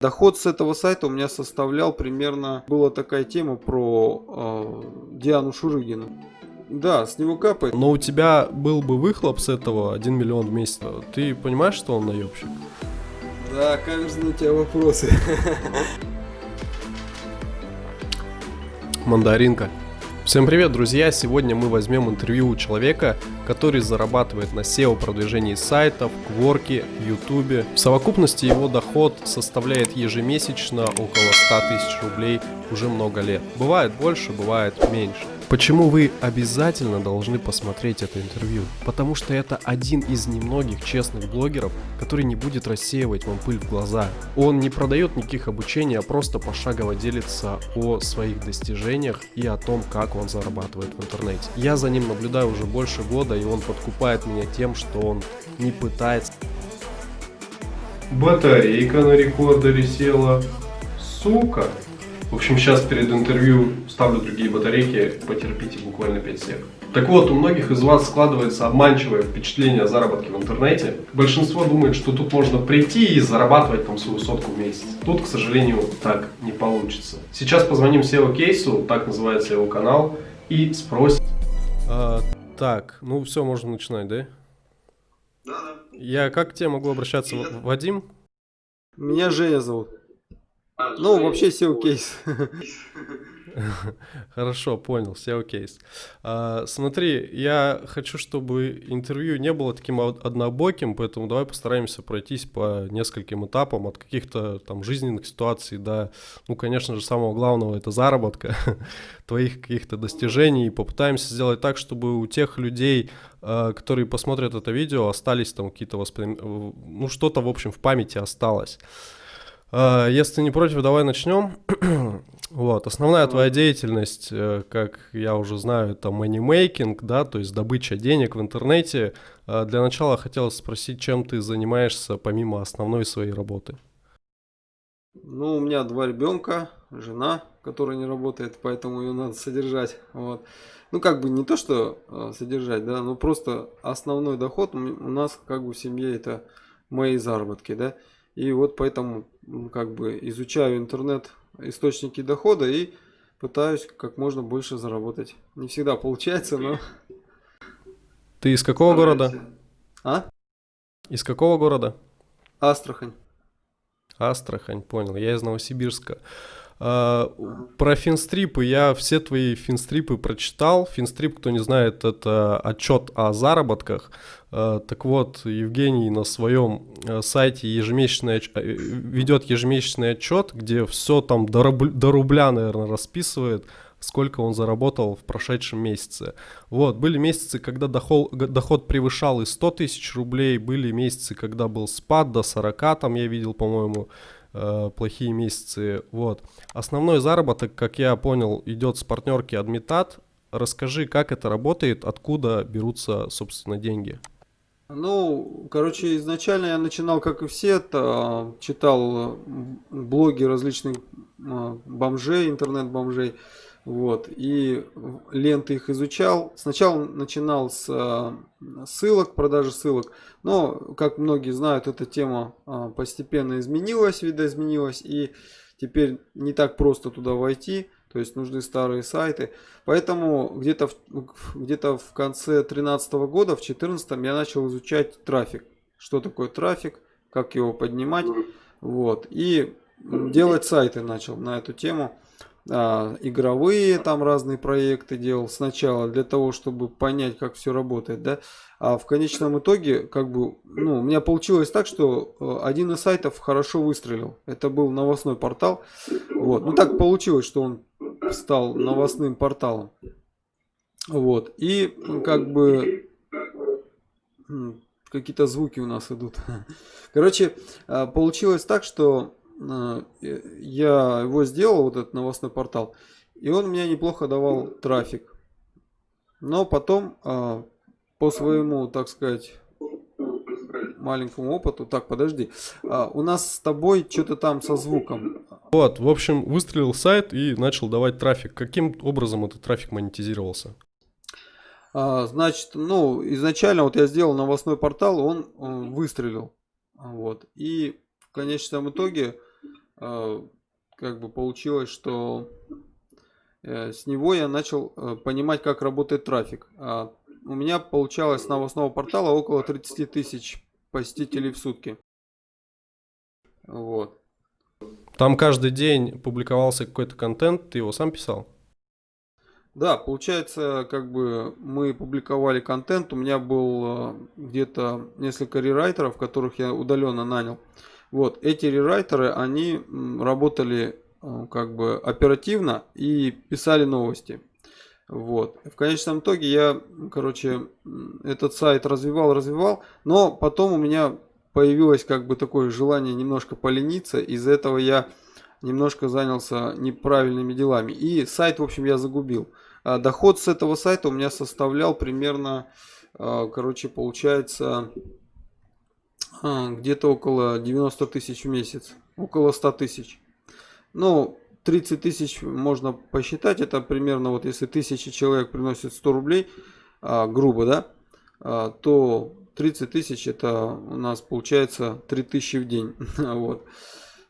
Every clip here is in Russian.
Доход с этого сайта у меня составлял примерно, была такая тема про э, Диану Шурыгину. Да, с него капает. Но у тебя был бы выхлоп с этого 1 миллион в месяц. Ты понимаешь, что он наебщик? Да, каверзные у тебя вопросы. Мандаринка. Всем привет, друзья! Сегодня мы возьмем интервью у человека, который зарабатывает на SEO продвижении сайтов, Кворке, Ютубе. В совокупности его доход составляет ежемесячно около 100 тысяч рублей уже много лет. Бывает больше, бывает меньше. Почему вы обязательно должны посмотреть это интервью? Потому что это один из немногих честных блогеров, который не будет рассеивать вам пыль в глаза. Он не продает никаких обучений, а просто пошагово делится о своих достижениях и о том, как он зарабатывает в интернете. Я за ним наблюдаю уже больше года, и он подкупает меня тем, что он не пытается... Батарейка на рекордере села. Сука! В общем, сейчас перед интервью ставлю другие батарейки, потерпите буквально 5 сек. Так вот, у многих из вас складывается обманчивое впечатление о заработке в интернете. Большинство думает, что тут можно прийти и зарабатывать там свою сотку в месяц. Тут, к сожалению, так не получится. Сейчас позвоним SEO Кейсу, так называется его канал, и спросим. А, так, ну все, можно начинать, да? Да, да. Я как к тебе могу обращаться? Вадим? Меня Женя зовут. Ну, вообще SEO кейс. Хорошо, понял, SEO кейс. А, смотри, я хочу, чтобы интервью не было таким однобоким, поэтому давай постараемся пройтись по нескольким этапам, от каких-то там жизненных ситуаций до, ну, конечно же, самого главного, это заработка, твоих каких-то достижений, и попытаемся сделать так, чтобы у тех людей, а, которые посмотрят это видео, остались там какие-то восприятия, ну, что-то, в общем, в памяти осталось. А, если не против, давай начнем. вот, основная твоя деятельность, э, как я уже знаю, это money да, то есть добыча денег в интернете. А, для начала хотелось спросить, чем ты занимаешься помимо основной своей работы? Ну, у меня два ребенка, жена, которая не работает, поэтому ее надо содержать. Вот. Ну, как бы не то, что э, содержать, да, но просто основной доход у нас как бы в семье это мои заработки, да. И вот поэтому как бы изучаю интернет источники дохода и пытаюсь как можно больше заработать. Не всегда получается, но... Ты из какого города? А? Из какого города? Астрахань. Астрахань, понял. Я из Новосибирска. Про финстрипы. Я все твои финстрипы прочитал. Финстрип, кто не знает, это отчет о заработках. А, так вот, Евгений на своем э, сайте ежемесячный, э, ведет ежемесячный отчет, где все там до, рубля, до рубля, наверное, расписывает, сколько он заработал в прошедшем месяце. Вот, были месяцы, когда доход, доход превышал и 100 тысяч рублей, были месяцы, когда был спад до 40, там я видел, по-моему, э, плохие месяцы. Вот. Основной заработок, как я понял, идет с партнерки Адмитат. Расскажи, как это работает, откуда берутся, собственно, деньги. Ну, короче, изначально я начинал, как и все, это, читал блоги различных э, бомжей, интернет-бомжей. Вот, и ленты их изучал. Сначала начинал с э, ссылок, продажи ссылок. Но, как многие знают, эта тема э, постепенно изменилась, видоизменилась. И теперь не так просто туда войти. То есть нужны старые сайты. Поэтому где-то в, где в конце 2013 года, в 2014 я начал изучать трафик. Что такое трафик, как его поднимать. Вот. И делать сайты начал на эту тему а, игровые там разные проекты делал сначала для того, чтобы понять, как все работает, да. А в конечном итоге, как бы, ну, у меня получилось так, что э, один из сайтов хорошо выстрелил. Это был новостной портал. Вот. Ну, так получилось, что он стал новостным порталом. Вот. И, как бы, какие-то звуки у нас идут. Короче, а, получилось так, что я его сделал, вот этот новостной портал, и он мне неплохо давал трафик. Но потом, э, по своему, так сказать, маленькому опыту, так, подожди, э, у нас с тобой что-то там со звуком. Вот, в общем, выстрелил сайт и начал давать трафик. Каким образом этот трафик монетизировался? Значит, ну, изначально вот я сделал новостной портал, он, он выстрелил. Вот. И в конечном итоге э, как бы получилось, что э, с него я начал э, понимать, как работает трафик. А у меня получалось с новостного портала около 30 тысяч посетителей в сутки. Вот. Там каждый день публиковался какой-то контент, ты его сам писал? Да, получается, как бы мы публиковали контент, у меня был э, где-то несколько рерайтеров, которых я удаленно нанял. Вот, эти рерайтеры, они работали э, как бы оперативно и писали новости. Вот. В конечном итоге я, короче, этот сайт развивал, развивал, но потом у меня появилось как бы такое желание немножко полениться, из-за этого я немножко занялся неправильными делами. И сайт, в общем, я загубил. А доход с этого сайта у меня составлял примерно, а, короче, получается а, где-то около 90 тысяч в месяц. Около 100 тысяч. Ну, 30 тысяч можно посчитать. Это примерно вот если тысячи человек приносит 100 рублей, грубо, да, то 30 тысяч это у нас получается 3000 в день. вот.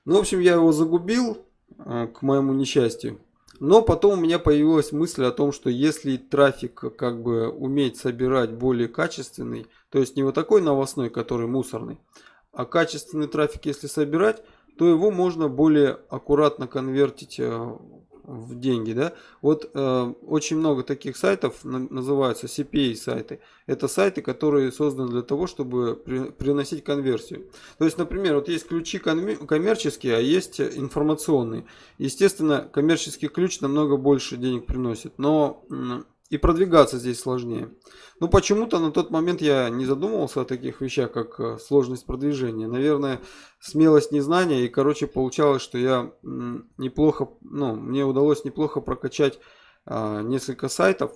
Ну, в общем, я его загубил к моему несчастью. Но потом у меня появилась мысль о том, что если трафик как бы уметь собирать более качественный, то есть не вот такой новостной, который мусорный, а качественный трафик если собирать, то его можно более аккуратно конвертить э, в деньги, да. Вот э, очень много таких сайтов на, называются CPA сайты. Это сайты, которые созданы для того, чтобы при, приносить конверсию. То есть, например, вот есть ключи коммерческие, а есть информационные. Естественно, коммерческий ключ намного больше денег приносит, но и продвигаться здесь сложнее. Но почему-то на тот момент я не задумывался о таких вещах, как э, сложность продвижения. Наверное, смелость незнания. И, короче, получалось, что я неплохо, ну, мне удалось неплохо прокачать а, несколько сайтов.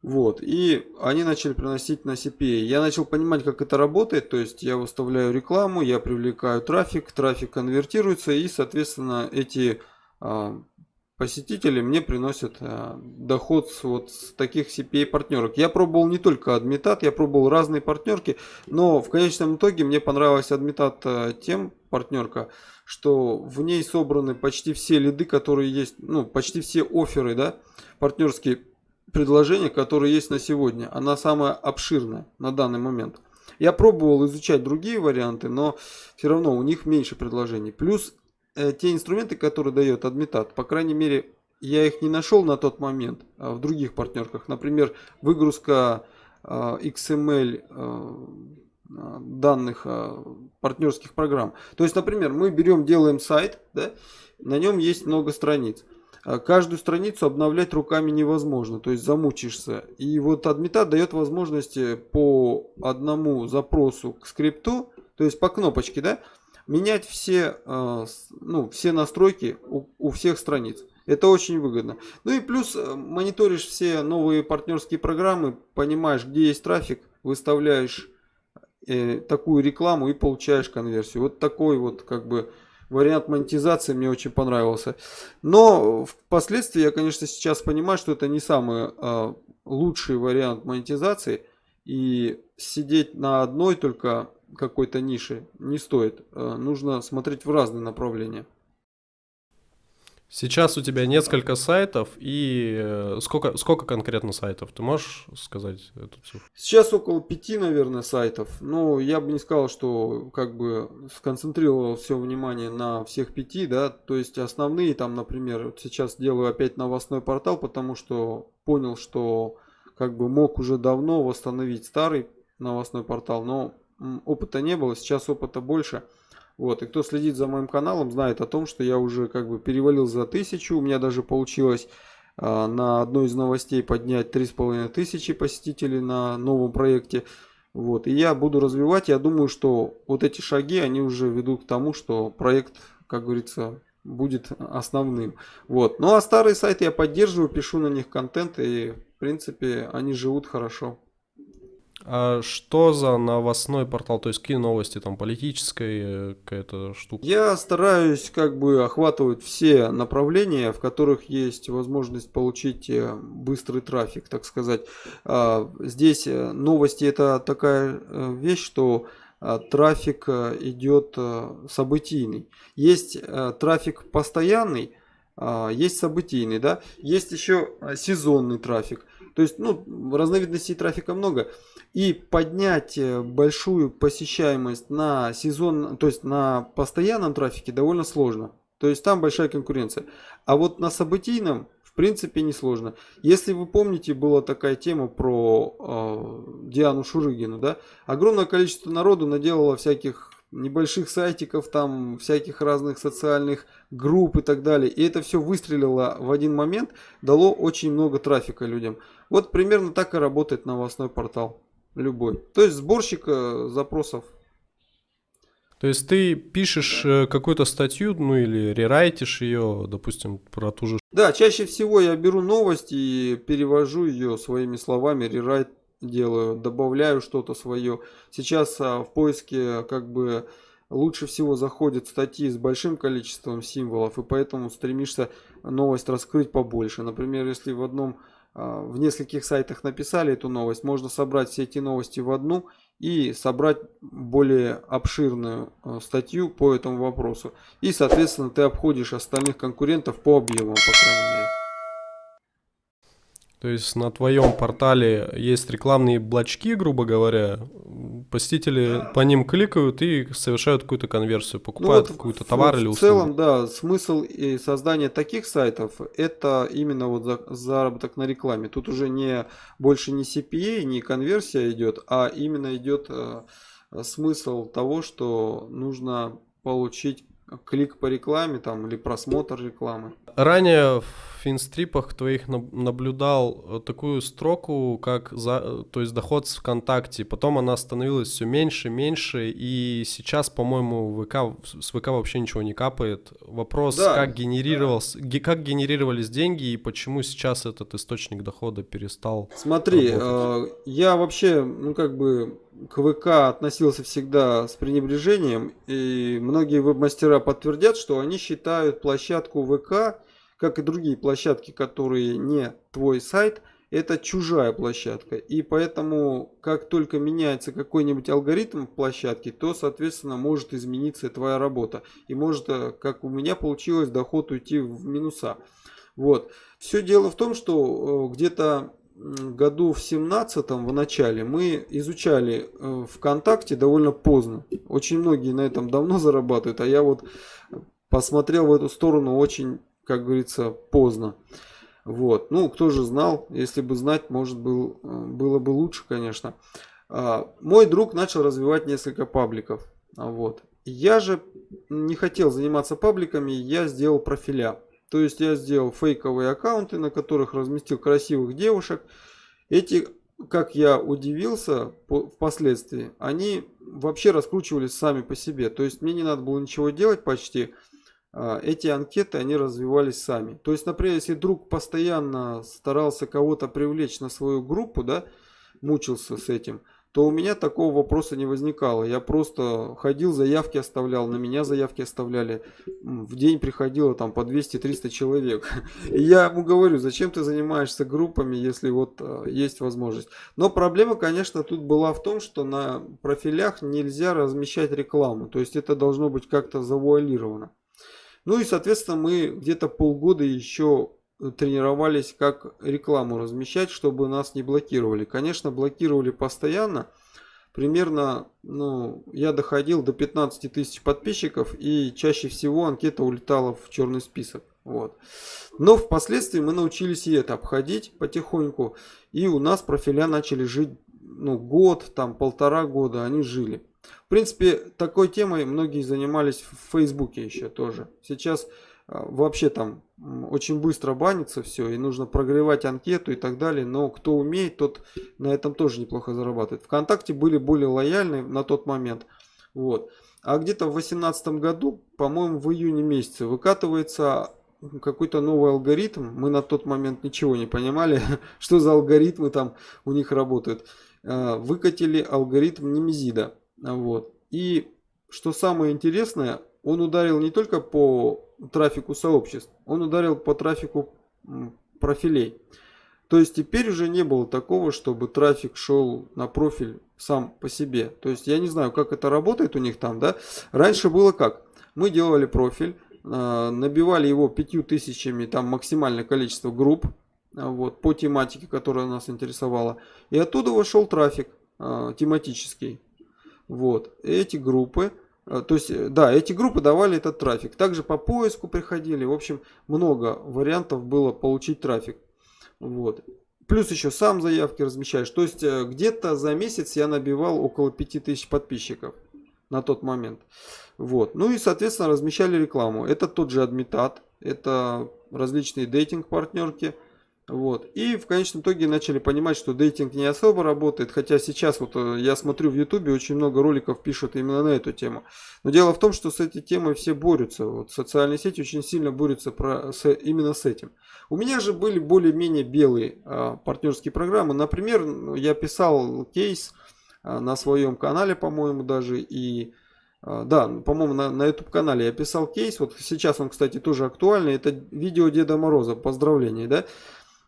Вот, и они начали приносить на CPA. Я начал понимать, как это работает, то есть я выставляю рекламу, я привлекаю трафик, трафик конвертируется, и, соответственно, эти а, посетители мне приносят э, доход с, вот с таких CPA партнерок. Я пробовал не только адмитат, я пробовал разные партнерки, но в конечном итоге мне понравилась адмитат э, тем партнерка, что в ней собраны почти все лиды, которые есть, ну почти все оферы, да, партнерские предложения, которые есть на сегодня. Она самая обширная на данный момент. Я пробовал изучать другие варианты, но все равно у них меньше предложений. Плюс Э, те инструменты, которые дает Admitat, по крайней мере, я их не нашел на тот момент а в других партнерках. Например, выгрузка XML а, данных партнерских программ. То есть, например, мы берем, делаем сайт, да, на нем есть много страниц. Каждую страницу обновлять руками невозможно, то есть замучишься. И вот Admitat дает возможность по одному запросу к скрипту, то есть по кнопочке, да, менять все, э, ну, все настройки у, у всех страниц. Это очень выгодно. Ну и плюс э, мониторишь все новые партнерские программы, понимаешь, где есть трафик, выставляешь э, такую рекламу и получаешь конверсию. Вот такой вот как бы вариант монетизации мне очень понравился. Но впоследствии я, конечно, сейчас понимаю, что это не самый э, лучший вариант монетизации. И сидеть на одной только какой-то ниши не стоит. Э, нужно смотреть в разные направления. Сейчас у тебя несколько сайтов и э, сколько, сколько конкретно сайтов? Ты можешь сказать эту цифру? Сейчас около пяти, наверное, сайтов. Но я бы не сказал, что как бы сконцентрировал все внимание на всех пяти, да. То есть основные там, например, вот сейчас делаю опять новостной портал, потому что понял, что как бы мог уже давно восстановить старый новостной портал, но опыта не было, сейчас опыта больше. Вот, и кто следит за моим каналом, знает о том, что я уже как бы перевалил за тысячу. У меня даже получилось э, на одной из новостей поднять три с половиной тысячи посетителей на новом проекте. Вот, и я буду развивать. Я думаю, что вот эти шаги, они уже ведут к тому, что проект, как говорится, будет основным. Вот. Ну а старые сайты я поддерживаю, пишу на них контент и в принципе они живут хорошо. А что за новостной портал? То есть какие новости там политическая э, какая-то штука? Я стараюсь как бы охватывать все направления, в которых есть возможность получить э, быстрый трафик, так сказать. А, здесь э, новости это такая вещь, что а, трафик а, идет а, событийный. Есть трафик постоянный, есть событийный, да, есть еще сезонный трафик. То есть, ну, разновидностей трафика много. И поднять э, большую посещаемость на сезон, то есть на постоянном трафике довольно сложно. То есть там большая конкуренция. А вот на событийном в принципе несложно. Если вы помните, была такая тема про э, Диану Шурыгину, да? Огромное количество народу наделало всяких небольших сайтиков, там всяких разных социальных групп и так далее. И это все выстрелило в один момент, дало очень много трафика людям. Вот примерно так и работает новостной портал. Любой. То есть сборщик э, запросов. То есть ты пишешь э, какую-то статью, ну или рерайтишь ее, допустим, про ту же... Да, чаще всего я беру новость и перевожу ее своими словами, рерайт делаю, добавляю что-то свое. Сейчас а, в поиске как бы лучше всего заходят статьи с большим количеством символов, и поэтому стремишься новость раскрыть побольше. Например, если в одном в нескольких сайтах написали эту новость, можно собрать все эти новости в одну и собрать более обширную а, статью по этому вопросу. И, соответственно, ты обходишь остальных конкурентов по объемам, по крайней мере. То есть на твоем портале есть рекламные блочки, грубо говоря, посетители по ним кликают и совершают какую-то конверсию, покупают ну, вот какой-то товар в, или услугу. В целом, да, смысл и создания таких сайтов это именно вот за, заработок на рекламе. Тут уже не больше не CPA, не конверсия идет, а именно идет э, смысл того, что нужно получить клик по рекламе там или просмотр рекламы. Ранее в финстрипах твоих наблюдал э, такую строку, как за, э, то есть доход с ВКонтакте. Потом она становилась все меньше, меньше, и сейчас, по-моему, ВК, с ВК вообще ничего не капает. Вопрос, да, как, генерировался, да. как генерировались деньги и почему сейчас этот источник дохода перестал Смотри, э, я вообще, ну как бы к ВК относился всегда с пренебрежением, и многие веб-мастера подтвердят, что они считают площадку ВК, как и другие площадки, которые не твой сайт, это чужая площадка. И поэтому, как только меняется какой-нибудь алгоритм в площадке, то, соответственно, может измениться твоя работа. И может, э, как у меня получилось, доход уйти в минуса. Вот. Все дело в том, что э, где-то году в семнадцатом в начале мы изучали э, ВКонтакте довольно поздно. Очень многие на этом давно зарабатывают, а я вот посмотрел в эту сторону очень, как говорится, поздно. Вот. Ну, кто же знал, если бы знать, может был, э, было бы лучше, конечно. А, мой друг начал развивать несколько пабликов. Вот. Я же не хотел заниматься пабликами, я сделал профиля. То есть я сделал фейковые аккаунты, на которых разместил красивых девушек. Эти, как я удивился впоследствии, они вообще раскручивались сами по себе. То есть мне не надо было ничего делать почти. А, эти анкеты, они развивались сами. То есть, например, если друг постоянно старался кого-то привлечь на свою группу, да, мучился с этим – то у меня такого вопроса не возникало. Я просто ходил, заявки оставлял, на меня заявки оставляли. В день приходило там по 200-300 человек. И я ему говорю, зачем ты занимаешься группами, если вот э, есть возможность. Но проблема, конечно, тут была в том, что на профилях нельзя размещать рекламу. То есть это должно быть как-то завуалировано. Ну и, соответственно, мы где-то полгода еще тренировались, как рекламу размещать, чтобы нас не блокировали. Конечно, блокировали постоянно. Примерно, ну, я доходил до 15 тысяч подписчиков, и чаще всего анкета улетала в черный список. Вот. Но впоследствии мы научились и это обходить потихоньку, и у нас профиля начали жить, ну, год, там, полтора года они жили. В принципе, такой темой многие занимались в Фейсбуке еще тоже. Сейчас вообще там очень быстро банится все, и нужно прогревать анкету и так далее. Но кто умеет, тот на этом тоже неплохо зарабатывает. Вконтакте были более лояльны на тот момент. Вот. А где-то в 2018 году, по-моему, в июне месяце выкатывается какой-то новый алгоритм. Мы на тот момент ничего не понимали, что за алгоритмы там у них работают. А, выкатили алгоритм Немезида. Вот. И что самое интересное, он ударил не только по трафику сообществ, он ударил по трафику профилей. То есть теперь уже не было такого, чтобы трафик шел на профиль сам по себе. То есть я не знаю, как это работает у них там, да. Раньше было как? Мы делали профиль, э, набивали его пятью тысячами, там максимальное количество групп, э, вот, по тематике, которая нас интересовала. И оттуда вышел трафик э, тематический. Вот, эти группы то есть, э, да, эти группы давали этот трафик. Также по поиску приходили. В общем, много вариантов было получить трафик. Вот. Плюс еще сам заявки размещаешь. То есть, э, где-то за месяц я набивал около 5000 подписчиков на тот момент. Вот. Ну и, соответственно, размещали рекламу. Это тот же адмитат. Это различные дейтинг-партнерки. Вот. И в конечном итоге начали понимать, что дейтинг не особо работает. Хотя сейчас вот э, я смотрю в ютубе, очень много роликов пишут именно на эту тему. Но дело в том, что с этой темой все борются. Вот социальные сети очень сильно борются про, с, именно с этим. У меня же были более-менее белые а, партнерские программы. Например, ну, я писал кейс а, на своем канале, по-моему, даже. И а, да, по-моему, на, на YouTube канале я писал кейс. Вот сейчас он, кстати, тоже актуальный. Это видео Деда Мороза. Поздравления, да?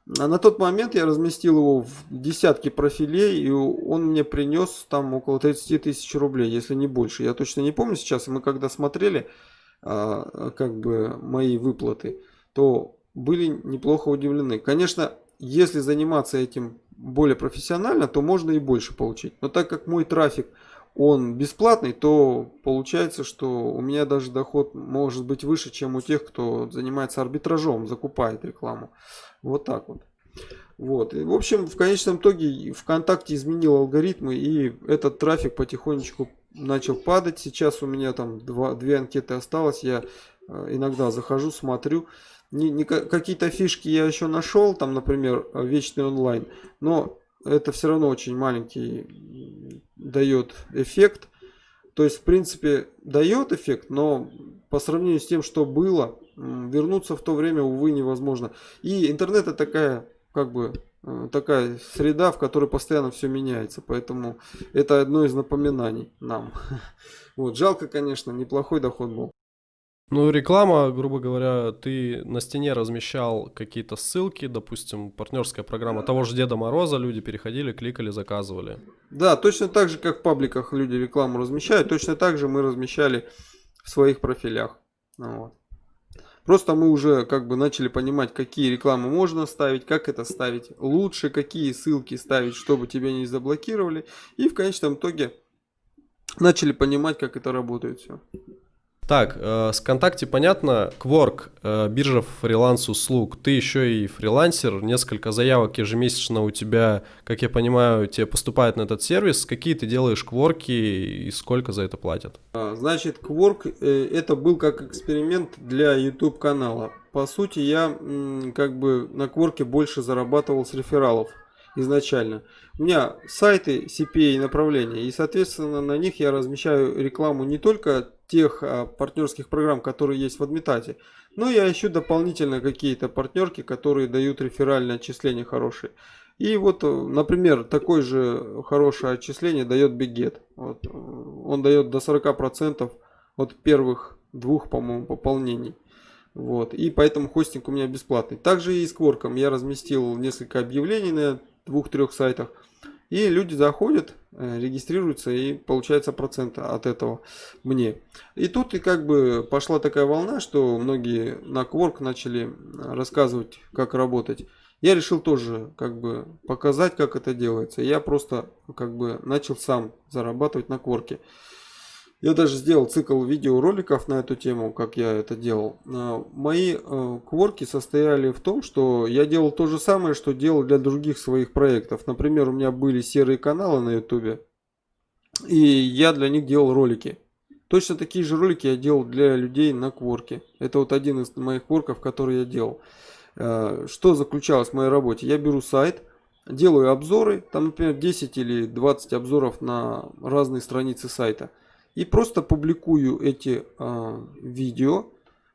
На тот момент я разместил его в десятки профилей, и он мне принес там около 30 тысяч рублей, если не больше. Я точно не помню сейчас. Мы когда смотрели а, как бы мои выплаты, то были неплохо удивлены. Конечно, если заниматься этим более профессионально, то можно и больше получить. Но так как мой трафик он бесплатный, то получается, что у меня даже доход может быть выше, чем у тех, кто занимается арбитражом, закупает рекламу. Вот так вот. Вот. И, в общем, в конечном итоге ВКонтакте изменил алгоритмы, и этот трафик потихонечку начал падать. Сейчас у меня там два, две анкеты осталось. Я э, иногда захожу, смотрю. Не, не, какие-то фишки я еще нашел, там, например, вечный онлайн. Но это все равно очень маленький дает эффект. То есть, в принципе, дает эффект, но по сравнению с тем, что было, вернуться в то время, увы, невозможно. И интернет это такая, как бы, э, такая среда, в которой постоянно все меняется. Поэтому это одно из напоминаний нам. Вот, жалко, конечно, неплохой доход был. Ну, реклама, грубо говоря, ты на стене размещал какие-то ссылки, допустим, партнерская программа того же Деда Мороза, люди переходили, кликали, заказывали. Да, точно так же, как в пабликах люди рекламу размещают, точно так же мы размещали в своих профилях. Вот. Просто мы уже как бы начали понимать, какие рекламы можно ставить, как это ставить лучше, какие ссылки ставить, чтобы тебя не заблокировали. И в конечном итоге начали понимать, как это работает все. Так, э, с ВКонтакте понятно, Quark, э, биржа фриланс-услуг, ты еще и фрилансер, несколько заявок ежемесячно у тебя, как я понимаю, тебе поступает на этот сервис. Какие ты делаешь кворки и сколько за это платят? А, значит, Quark э, это был как эксперимент для YouTube канала. По сути, я как бы на Quark больше зарабатывал с рефералов изначально. У меня сайты CPA направления, и, соответственно, на них я размещаю рекламу не только тех а, партнерских программ, которые есть в Адмитате. Но я ищу дополнительно какие-то партнерки, которые дают реферальное отчисление хорошие. И вот, э, например, такое же хорошее отчисление дает Бигет. Вот, э, он дает до 40% от первых двух, по-моему, пополнений. Вот, и поэтому хостинг у меня бесплатный. Также и с Кворком я разместил несколько объявлений на двух-трех сайтах. И люди заходят, э, регистрируются и получается процент от этого мне. И тут и как бы пошла такая волна, что многие на Quark начали рассказывать, как работать. Я решил тоже как бы показать, как это делается. Я просто как бы начал сам зарабатывать на Quark. Я даже сделал цикл видеороликов на эту тему, как я это делал. А, мои э, кворки состояли в том, что я делал то же самое, что делал для других своих проектов. Например, у меня были серые каналы на ютубе, и я для них делал ролики. Точно такие же ролики я делал для людей на кворке. Это вот один из моих кворков, который я делал. А, что заключалось в моей работе? Я беру сайт, делаю обзоры, там, например, 10 или 20 обзоров на разные страницы сайта – и просто публикую эти э, видео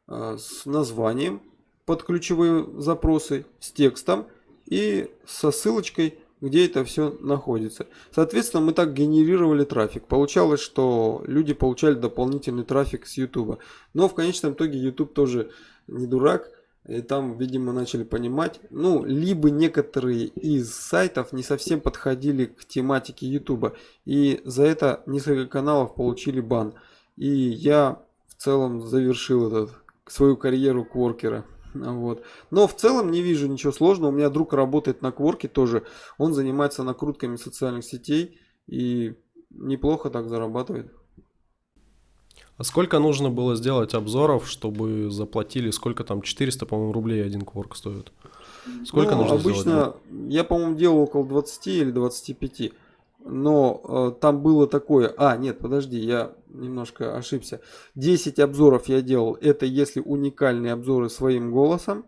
э, с названием под ключевые запросы, с текстом и со ссылочкой, где это все находится. Соответственно, мы так генерировали трафик. Получалось, что люди получали дополнительный трафик с YouTube. Но в конечном итоге YouTube тоже не дурак. И там, видимо, начали понимать, ну, либо некоторые из сайтов не совсем подходили к тематике YouTube. И за это несколько каналов получили бан. И я в целом завершил этот, свою карьеру кворкера. Вот. Но в целом не вижу ничего сложного. У меня друг работает на кворке тоже. Он занимается накрутками социальных сетей и неплохо так зарабатывает. А сколько нужно было сделать обзоров, чтобы заплатили, сколько там, 400, по-моему, рублей один кворк стоит? Сколько ну, нужно обычно, сделать? я, по-моему, делал около 20 или 25. Но э, там было такое... А, нет, подожди, я немножко ошибся. 10 обзоров я делал. Это если уникальные обзоры своим голосом,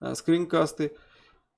э, скринкасты.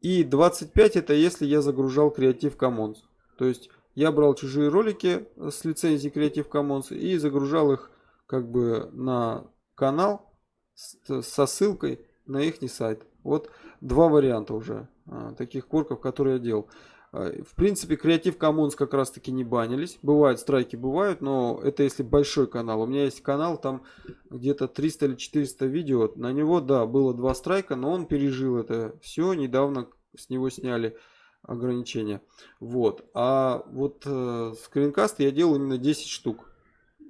И 25 это если я загружал Creative Commons. То есть я брал чужие ролики с лицензией Creative Commons и загружал их как бы на канал со ссылкой на их сайт. Вот два варианта уже а, таких корков, которые я делал. А, в принципе, Creative Commons как раз таки не банились. Бывают страйки, бывают, но это если большой канал. У меня есть канал, там где-то 300 или 400 видео. На него, да, было два страйка, но он пережил это все. Недавно с него сняли ограничения. Вот. А вот э, скринкаст я делал именно 10 штук.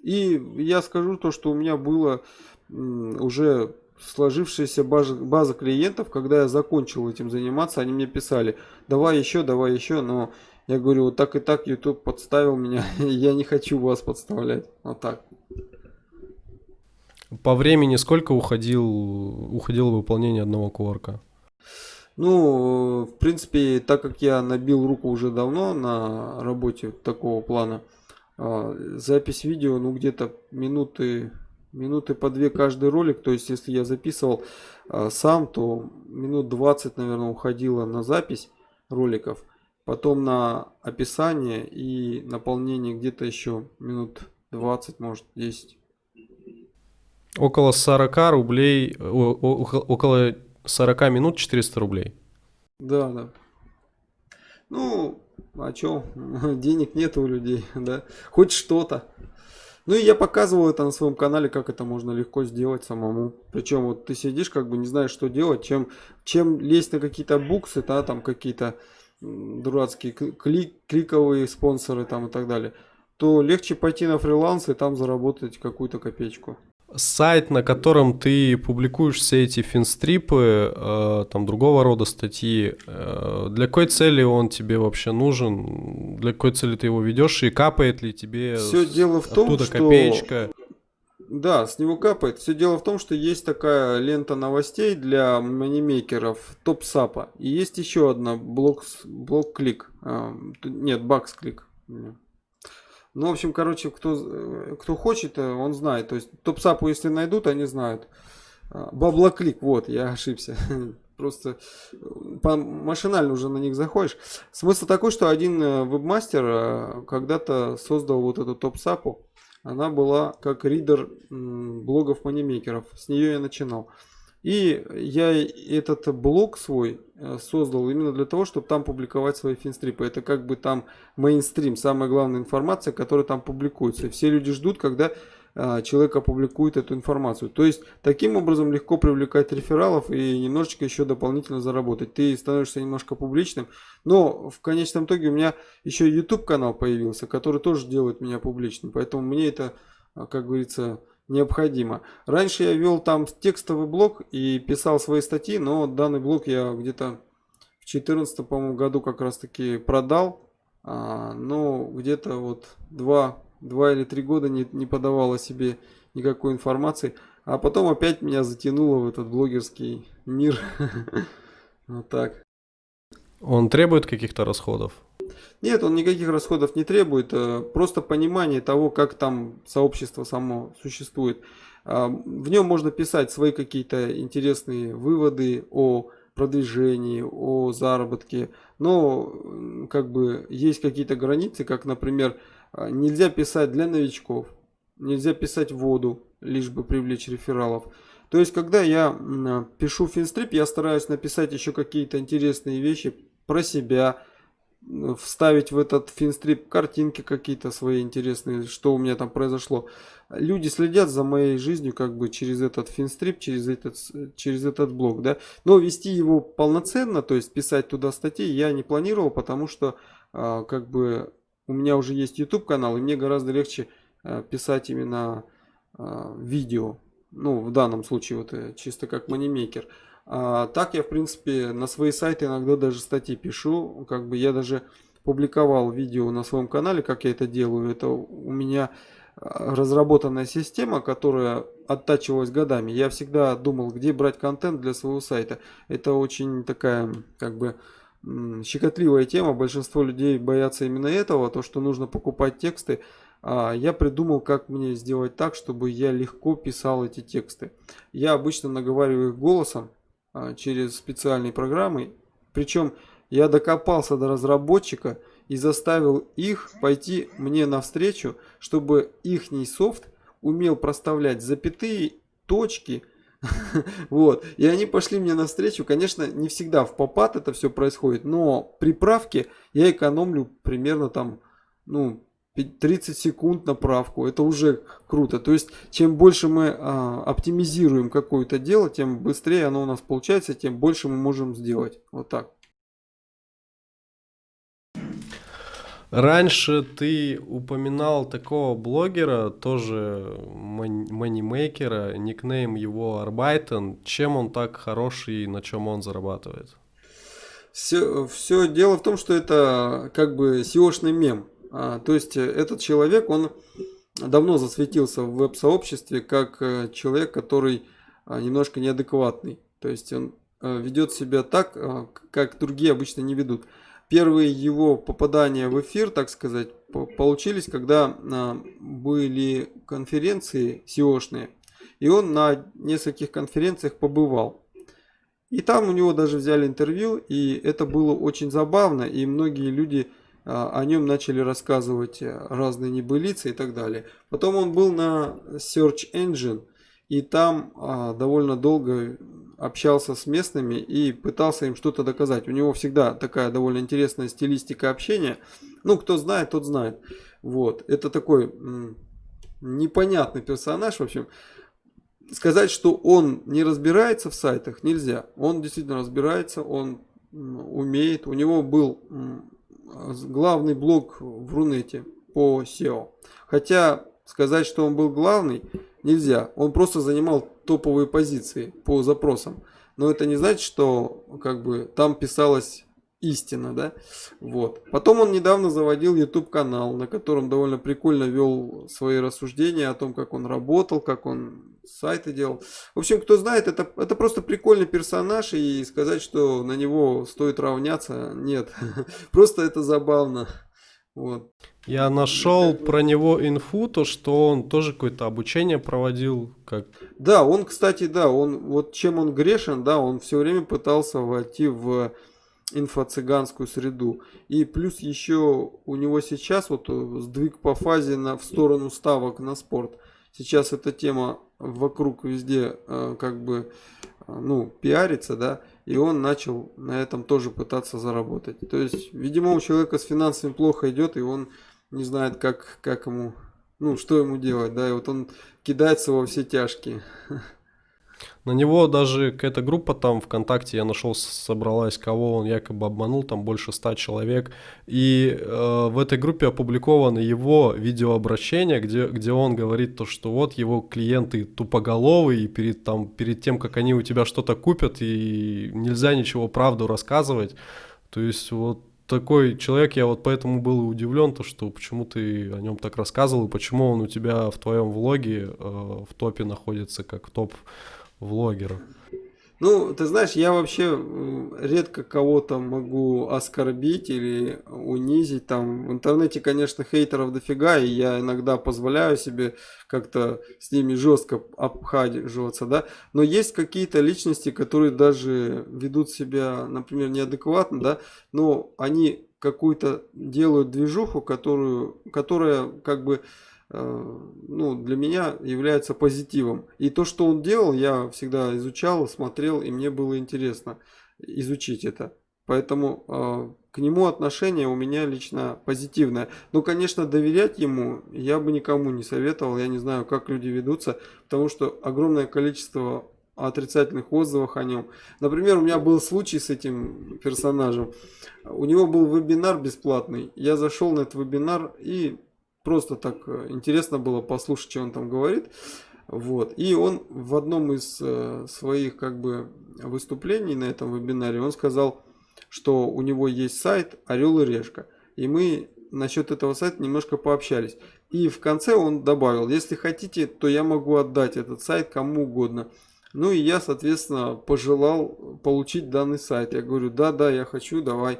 И я скажу то, что у меня было уже сложившаяся база, база клиентов, когда я закончил этим заниматься, они мне писали, давай еще, давай еще, но я говорю, вот так и так YouTube подставил меня, я не хочу вас подставлять, вот так. По времени сколько уходил, уходило выполнение одного коворка? Ну, в принципе, так как я набил руку уже давно на работе такого плана, запись видео, ну где-то минуты, минуты по две каждый ролик. То есть, если я записывал а, сам, то минут 20, наверное, уходило на запись роликов. Потом на описание и наполнение где-то еще минут 20, может 10. Около 40 рублей, около 40 минут 400 рублей. Да, да. Ну, а чё, денег нет у людей, да, хоть что-то. Ну и я показывал это на своем канале, как это можно легко сделать самому. Причем вот ты сидишь, как бы не знаешь, что делать, чем, чем лезть на какие-то буксы, да, там какие-то дурацкие клик, кликовые спонсоры там и так далее, то легче пойти на фриланс и там заработать какую-то копеечку сайт, на котором ты публикуешь все эти финстрипы, э, там другого рода статьи, э, для какой цели он тебе вообще нужен? Для какой цели ты его ведешь и капает ли тебе все дело в том, оттуда что... копеечка? Да, с него капает. Все дело в том, что есть такая лента новостей для манимейкеров топ-сапа. И есть еще одна блок, блок-клик. А, нет, бакс-клик. Ну, в общем, короче, кто, э, кто хочет, э, он знает. То есть топсапу, если найдут, они знают. А, баблоклик, вот, я ошибся. Просто э, по, машинально уже на них заходишь. Смысл такой, что один вебмастер когда-то создал вот эту топсапу. Она была как ридер блогов манимейкеров. С нее я начинал. И я этот блог свой э, создал именно для того, чтобы там публиковать свои финстрипы. Это как бы там мейнстрим, самая главная информация, которая там публикуется. Все люди ждут, когда э, человек опубликует эту информацию. То есть, таким образом легко привлекать рефералов и немножечко еще дополнительно заработать. Ты становишься немножко публичным. Но в конечном итоге у меня еще YouTube канал появился, который тоже делает меня публичным. Поэтому мне это, э, как говорится, необходимо. Раньше я вел там текстовый блог и писал свои статьи, но данный блог я где-то в 2014 году как раз таки продал. А, но где-то вот два, два или три года не, не подавал о себе никакой информации. А потом опять меня затянуло в этот блогерский мир. Вот так. Он требует каких-то расходов? Нет, он никаких расходов не требует, э, просто понимание того, как там сообщество само существует. А, в нем можно писать свои какие-то интересные выводы о продвижении, о заработке, но как бы есть какие-то границы, как, например, а, нельзя писать для новичков, нельзя писать воду, лишь бы привлечь рефералов. То есть, когда я пишу финстрип, я стараюсь написать еще какие-то интересные вещи про себя, вставить в этот финстрип картинки какие-то свои интересные, что у меня там произошло. Люди следят за моей жизнью как бы через этот финстрип, через этот, через этот блог, да. Но вести его полноценно, то есть писать туда статьи я не планировал, потому что а, как бы у меня уже есть YouTube канал, и мне гораздо легче а, писать именно а, видео. Ну, в данном случае вот э, чисто как манимейкер. А, так я, в принципе, на свои сайты иногда даже статьи пишу. Как бы я даже публиковал видео на своем канале, как я это делаю. Это у меня а, разработанная система, которая оттачивалась годами. Я всегда думал, где брать контент для своего сайта. Это очень такая, как бы, щекотливая тема. Большинство людей боятся именно этого, то, что нужно покупать тексты. А я придумал, как мне сделать так, чтобы я легко писал эти тексты. Я обычно наговариваю их голосом, через специальные программы. Причем я докопался до разработчика и заставил их пойти мне навстречу, чтобы их софт умел проставлять запятые, точки. Вот. И они пошли мне навстречу. Конечно, не всегда в попад это все происходит, но при правке я экономлю примерно там, ну, 30 секунд на правку, это уже круто. То есть, чем больше мы а, оптимизируем какое-то дело, тем быстрее оно у нас получается, тем больше мы можем сделать. Вот так. Раньше ты упоминал такого блогера, тоже манимейкера, никнейм его Арбайтен. Чем он так хороший и на чем он зарабатывает? Все, все дело в том, что это как бы SEO-шный мем. А, то есть э, этот человек, он давно засветился в веб-сообществе как э, человек, который а, немножко неадекватный. То есть он э, ведет себя так, как другие обычно не ведут. Первые его попадания в эфир, так сказать, получились, когда а, были конференции SEO-шные. И он на нескольких конференциях побывал. И там у него даже взяли интервью, и это было очень забавно, и многие люди а, о нем начали рассказывать э, разные небылицы и так далее. Потом он был на Search Engine и там а, довольно долго общался с местными и пытался им что-то доказать. У него всегда такая довольно интересная стилистика общения. Ну, кто знает, тот знает. Вот. Это такой непонятный персонаж, в общем. Сказать, что он не разбирается в сайтах, нельзя. Он действительно разбирается, он умеет. У него был главный блог в Рунете по SEO. Хотя сказать, что он был главный, нельзя. Он просто занимал топовые позиции по запросам. Но это не значит, что как бы там писалось истина, да? Вот. Потом он недавно заводил YouTube канал, на котором довольно прикольно вел свои рассуждения о том, как он работал, как он сайты делал. В общем, кто знает, это, это просто прикольный персонаж, и сказать, что на него стоит равняться, нет. Просто это забавно. Вот. Я нашел про него инфу, то что он тоже какое-то обучение проводил. Как... Да, он, кстати, да, он вот чем он грешен, да, он все время пытался войти в инфо-цыганскую среду. И плюс еще у него сейчас вот сдвиг по фазе на, в сторону ставок на спорт. Сейчас эта тема вокруг везде э, как бы э, ну, пиарится, да, и он начал на этом тоже пытаться заработать. То есть, видимо, у человека с финансами плохо идет, и он не знает, как, как ему, ну, что ему делать, да, и вот он кидается во все тяжкие. На него даже какая-то группа там ВКонтакте я нашел, собралась, кого он якобы обманул, там больше ста человек. И э, в этой группе опубликовано его видеообращение, где, где он говорит то, что вот его клиенты тупоголовые, и перед, там, перед тем, как они у тебя что-то купят, и нельзя ничего правду рассказывать. То есть вот такой человек, я вот поэтому был удивлен, то, что почему ты о нем так рассказывал, и почему он у тебя в твоем влоге э, в топе находится как топ влогеров? Ну, ты знаешь, я вообще редко кого-то могу оскорбить или унизить. Там в интернете, конечно, хейтеров дофига, и я иногда позволяю себе как-то с ними жестко обхаживаться, да. Но есть какие-то личности, которые даже ведут себя, например, неадекватно, да, но они какую-то делают движуху, которую, которая как бы ну, для меня является позитивом. И то, что он делал, я всегда изучал, смотрел, и мне было интересно изучить это. Поэтому э, к нему отношение у меня лично позитивное. Ну, конечно, доверять ему я бы никому не советовал. Я не знаю, как люди ведутся, потому что огромное количество отрицательных отзывов о нем. Например, у меня был случай с этим персонажем. У него был вебинар бесплатный. Я зашел на этот вебинар и просто так э, интересно было послушать, что он там говорит. Вот. И он в одном из э, своих как бы выступлений на этом вебинаре, он сказал, что у него есть сайт Орел и Решка. И мы насчет этого сайта немножко пообщались. И в конце он добавил, если хотите, то я могу отдать этот сайт кому угодно. Ну и я, соответственно, пожелал получить данный сайт. Я говорю, да, да, я хочу, давай.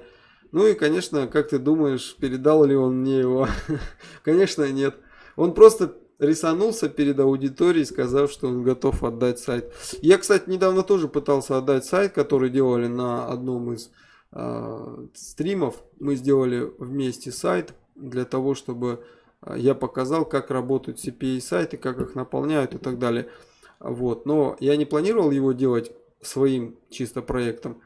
Ну и, конечно, как ты думаешь, передал ли он мне его? конечно, нет. Он просто рисанулся перед аудиторией, сказав, что он готов отдать сайт. Я, кстати, недавно тоже пытался отдать сайт, который делали на одном из э, стримов. Мы сделали вместе сайт для того, чтобы а, я показал, как работают CPA сайты, как их наполняют и так далее. Вот. Но я не планировал его делать своим чисто проектом.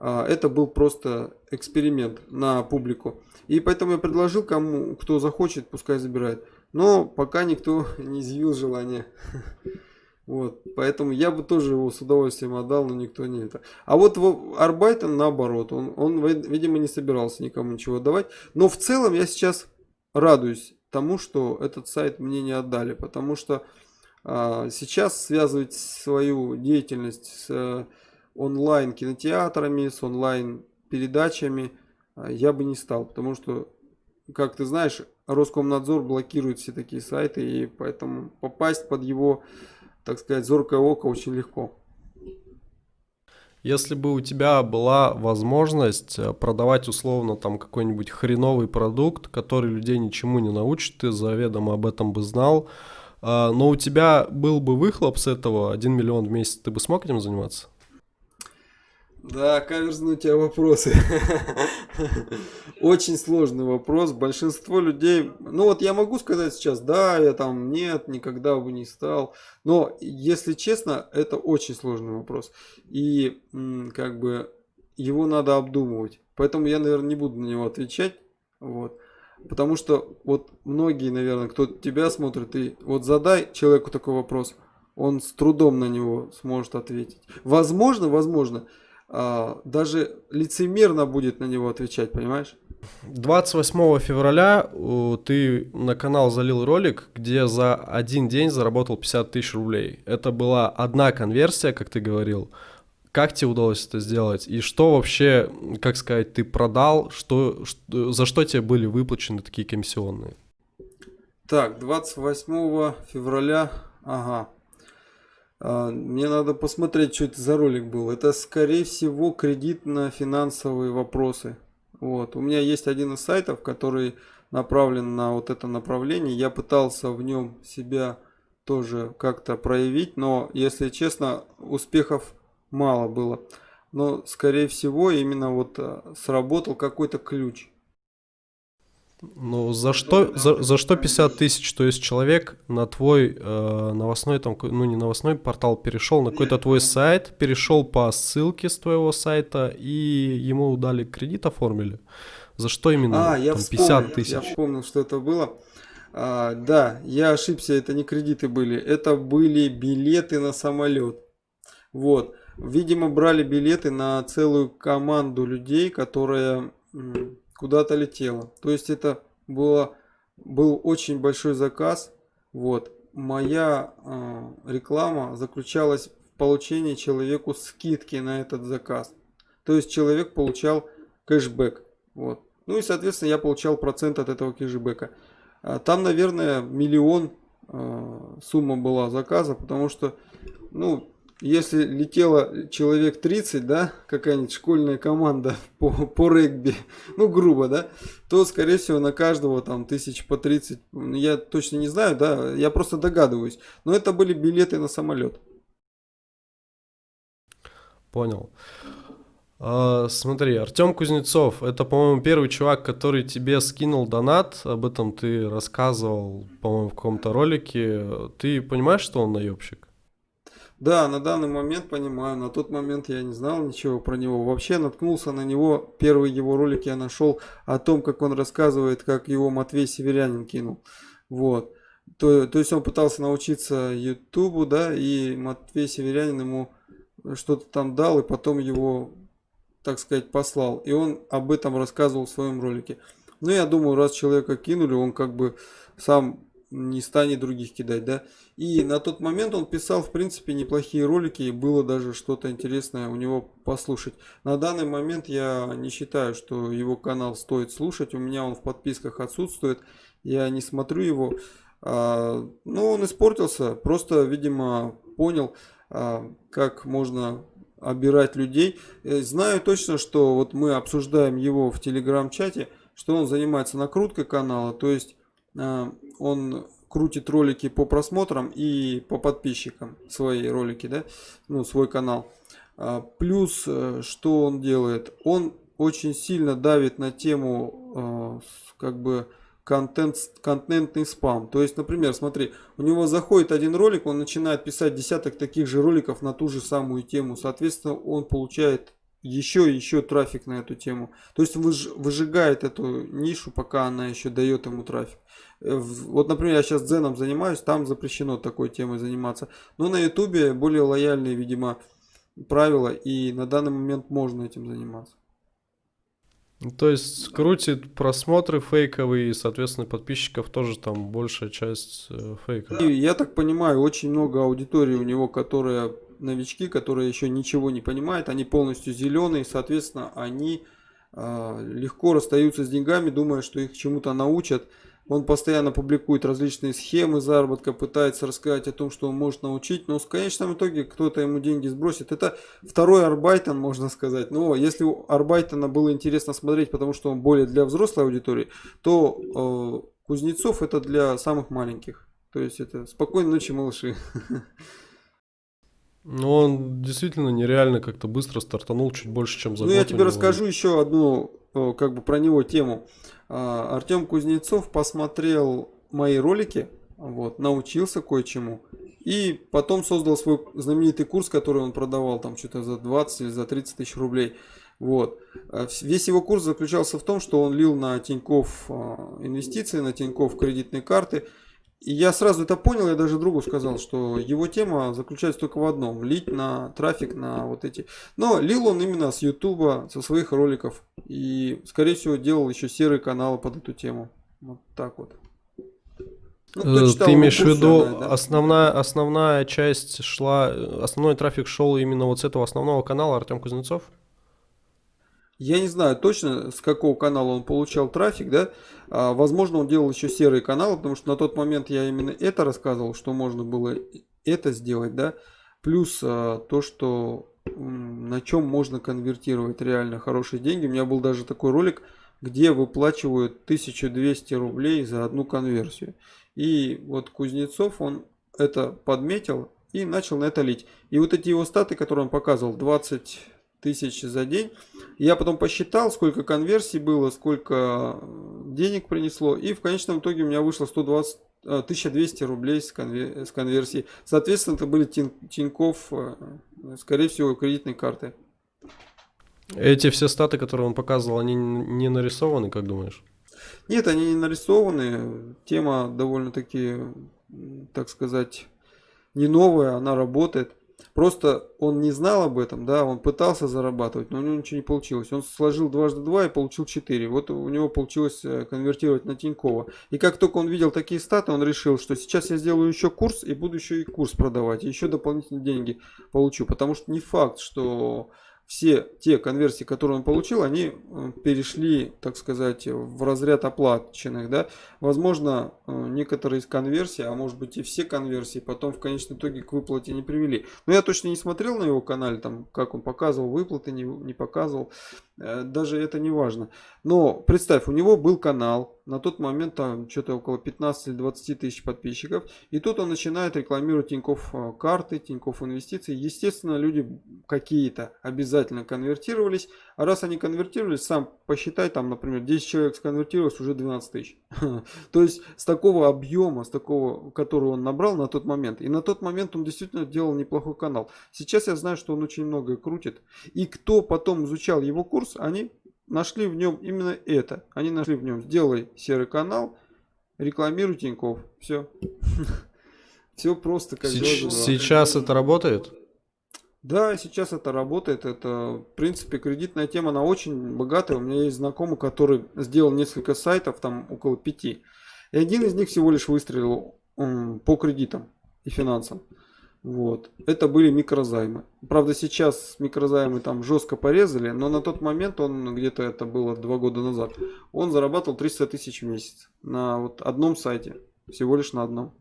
А, это был просто эксперимент на публику. И поэтому я предложил кому, кто захочет, пускай забирает. Но пока никто не изъявил желания. Вот, поэтому я бы тоже его с удовольствием отдал, но никто не это. А вот Арбайтон наоборот, он, он, видимо, не собирался никому ничего давать. Но в целом я сейчас радуюсь тому, что этот сайт мне не отдали, потому что а, сейчас связывать свою деятельность с онлайн кинотеатрами, с онлайн передачами а, я бы не стал, потому что, как ты знаешь, Роскомнадзор блокирует все такие сайты, и поэтому попасть под его, так сказать, зоркое око очень легко. Если бы у тебя была возможность э, продавать условно там какой-нибудь хреновый продукт, который людей ничему не научит, ты заведомо об этом бы знал, а, но у тебя был бы выхлоп с этого 1 миллион в месяц, ты бы смог этим заниматься? Да, каверзные у тебя вопросы. Очень сложный вопрос. Большинство людей... Ну вот я могу сказать сейчас, да, я там нет, никогда бы не стал. Но, если честно, это очень сложный вопрос. И как бы его надо обдумывать. Поэтому я, наверное, не буду на него отвечать. Вот. Потому что вот многие, наверное, кто тебя смотрит, и вот задай человеку такой вопрос, он с трудом на него сможет ответить. Возможно, возможно, а, даже лицемерно будет на него отвечать, понимаешь? 28 февраля ты на канал залил ролик, где за один день заработал 50 тысяч рублей. Это была одна конверсия, как ты говорил. Как тебе удалось это сделать? И что вообще, как сказать, ты продал? Что, что, за что тебе были выплачены такие комиссионные? Так, 28 февраля, ага. А, мне надо посмотреть, что это за ролик был. Это, скорее всего, кредитно-финансовые вопросы. Вот. У меня есть один из сайтов, который направлен на вот это направление. Я пытался в нем себя тоже как-то проявить, но, если честно, успехов мало было. Но, скорее всего, именно вот э, сработал какой-то ключ. Ну, за что, за, за что 50 тысяч? То есть человек на твой э, новостной, там, ну не новостной портал перешел, на какой-то твой сайт, перешел по ссылке с твоего сайта и ему дали кредит оформили. За что именно а, я там, 50 тысяч? Я вспомнил, что это было. А, да, я ошибся, это не кредиты были, это были билеты на самолет. Вот. Видимо, брали билеты на целую команду людей, которая куда-то летела. То есть это было, был очень большой заказ. Вот. Моя э, реклама заключалась в получении человеку скидки на этот заказ. То есть человек получал кэшбэк. Вот. Ну и, соответственно, я получал процент от этого кэшбэка. А там, наверное, миллион э, сумма была заказа, потому что, ну, если летело человек 30, да, какая-нибудь школьная команда по, по регби, ну, грубо, да, то, скорее всего, на каждого там тысяч по 30, я точно не знаю, да, я просто догадываюсь. Но это были билеты на самолет. Понял. А, смотри, Артем Кузнецов, это, по-моему, первый чувак, который тебе скинул донат, об этом ты рассказывал, по-моему, в каком-то ролике. Ты понимаешь, что он наебщик? Да, на данный момент понимаю. На тот момент я не знал ничего про него. Вообще наткнулся на него. Первый его ролик я нашел о том, как он рассказывает, как его Матвей Северянин кинул. Вот. То, то есть он пытался научиться Ютубу, да, и Матвей Северянин ему что-то там дал, и потом его, так сказать, послал. И он об этом рассказывал в своем ролике. Ну, я думаю, раз человека кинули, он как бы сам не станет других кидать, да. И на тот момент он писал, в принципе, неплохие ролики, и было даже что-то интересное у него послушать. На данный момент я не считаю, что его канал стоит слушать, у меня он в подписках отсутствует, я не смотрю его. А, ну, он испортился, просто, видимо, понял, а, как можно обирать людей. Э, знаю точно, что вот мы обсуждаем его в телеграм-чате, что он занимается накруткой канала, то есть а, он крутит ролики по просмотрам и по подписчикам, свои ролики, да, ну, свой канал. А, плюс, э, что он делает? Он очень сильно давит на тему, как бы, контент, контентный спам. То есть, например, смотри, у него заходит один ролик, он начинает писать десяток таких же роликов на ту же самую тему. Соответственно, он получает еще еще трафик на эту тему. То есть выж, выжигает эту нишу, пока она еще дает ему трафик. Э, вот, например, я сейчас дзеном занимаюсь, там запрещено такой темой заниматься. Но на ютубе более лояльные, видимо, правила, и на данный момент можно этим заниматься. Ну, то есть крутит просмотры фейковые, и, соответственно, подписчиков тоже там большая часть э, фейков. И я так понимаю, очень много аудитории у него, которые новички, которые еще ничего не понимают, они полностью зеленые, соответственно, они э, легко расстаются с деньгами, думая, что их чему-то научат. Он постоянно публикует различные схемы заработка, пытается рассказать о том, что он может научить, но в конечном итоге кто-то ему деньги сбросит. Это второй Арбайтон, можно сказать. Но если у Арбайтона было интересно смотреть, потому что он более для взрослой аудитории, то э, Кузнецов это для самых маленьких. То есть это спокойной ночи, малыши. Ну, он действительно нереально как-то быстро стартанул, чуть больше, чем за Ну, я тебе расскажу еще одну, э, как бы про него тему. А, Артем Кузнецов посмотрел мои ролики, вот, научился кое-чему. И потом создал свой знаменитый курс, который он продавал там что-то за 20 или за 30 тысяч рублей. Вот. А, весь его курс заключался в том, что он лил на Тиньков а, инвестиции, на Тиньков кредитные карты. И я сразу это понял, я даже другу сказал, что его тема заключается только в одном. Лить на трафик, на вот эти... Но лил он именно с Ютуба, со своих роликов. И, скорее всего, делал еще серые каналы под эту тему. Вот так вот. Ну, э, Ты имеешь в виду, да? основная, основная часть шла, основной трафик шел именно вот с этого основного канала Артем Кузнецов? Я не знаю точно, с какого канала он получал трафик, да. А, возможно, он делал еще серые каналы, потому что на тот момент я именно это рассказывал, что можно было это сделать, да. Плюс а, то, что на чем можно конвертировать реально хорошие деньги. У меня был даже такой ролик, где выплачивают 1200 рублей за одну конверсию. И вот Кузнецов, он это подметил и начал на это лить. И вот эти его статы, которые он показывал, 20 тысяч за день. Я потом посчитал, сколько конверсий было, сколько э, денег принесло. И в конечном итоге у меня вышло 120, 1200 э, рублей с, конвер, с конверсии. Соответственно, это были тин, Тиньков, э, скорее всего, кредитные карты. Эти все статы, которые он показывал, они не нарисованы, как думаешь? Нет, они не нарисованы. Тема довольно-таки, так сказать, не новая, она работает. Просто он не знал об этом, да, он пытался зарабатывать, но у него ничего не получилось. Он сложил дважды два и получил 4. Вот у него получилось э, конвертировать на Тинькова. И как только он видел такие статы, он решил, что сейчас я сделаю еще курс и буду еще и курс продавать, и еще дополнительные деньги получу. Потому что не факт, что все те конверсии, которые он получил, они э, перешли, так сказать, в разряд оплаченных. Да? Возможно, э, некоторые из конверсий, а может быть и все конверсии, потом в конечном итоге к выплате не привели. Но я точно не смотрел на его канале, там, как он показывал выплаты, не, не показывал. Э, даже это не важно. Но представь, у него был канал, на тот момент там что-то около 15 или 20 тысяч подписчиков, и тут он начинает рекламировать Тинькофф э, карты, Тинькофф инвестиции. Естественно, люди какие-то обязательно конвертировались, а раз они конвертировались, сам посчитай, там, например, 10 человек сконвертировалось, уже 12 тысяч. То есть с такого объема, с такого, который он набрал на тот момент, и на тот момент он действительно делал неплохой канал. Сейчас я знаю, что он очень многое крутит, и кто потом изучал его курс, ресурс, они нашли в нем именно это. Они нашли в нем сделай серый канал, рекламируй Тиньков. Все. Все просто как Сейчас, сейчас это работает? Да, сейчас это работает. Это, в принципе, кредитная тема, она очень богатая. У меня есть знакомый, который сделал несколько сайтов, там около пяти. И один из них всего лишь выстрелил по кредитам и финансам. Вот. Это были микрозаймы. Правда, сейчас микрозаймы там жестко порезали, но на тот момент он, где-то это было два года назад, он зарабатывал 300 тысяч в месяц на вот одном сайте. Всего лишь на одном.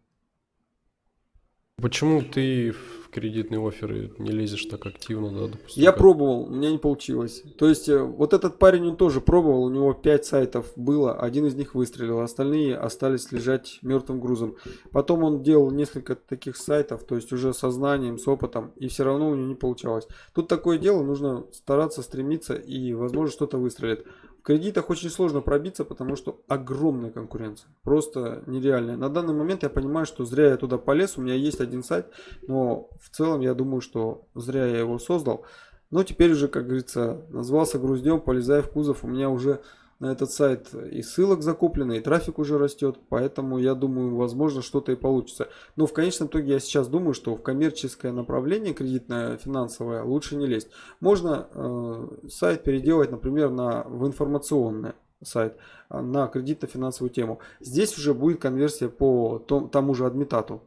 Почему ты в кредитные оферы не лезешь так активно, да, допустим? Я как... пробовал, у меня не получилось. То есть, э, вот этот парень, он тоже пробовал, у него 5 сайтов было, один из них выстрелил, остальные остались лежать мертвым грузом. Потом он делал несколько таких сайтов, то есть уже со знанием, с опытом, и все равно у него не получалось. Тут такое дело, нужно стараться, стремиться, и, возможно, что-то выстрелит. В кредитах очень сложно пробиться, потому что огромная конкуренция. Просто нереальная. На данный момент я понимаю, что зря я туда полез. У меня есть один сайт, но в целом я думаю, что зря я его создал. Но теперь уже, как говорится, назвался груздем, полезая в кузов. У меня уже на этот сайт и ссылок закуплено, и трафик уже растет, поэтому я думаю, возможно, что-то и получится. Но в конечном итоге я сейчас думаю, что в коммерческое направление кредитное, финансовое лучше не лезть. Можно э, сайт переделать, например, на, в информационное сайт а, на кредитно-финансовую тему. Здесь уже будет конверсия по тому же адмитату.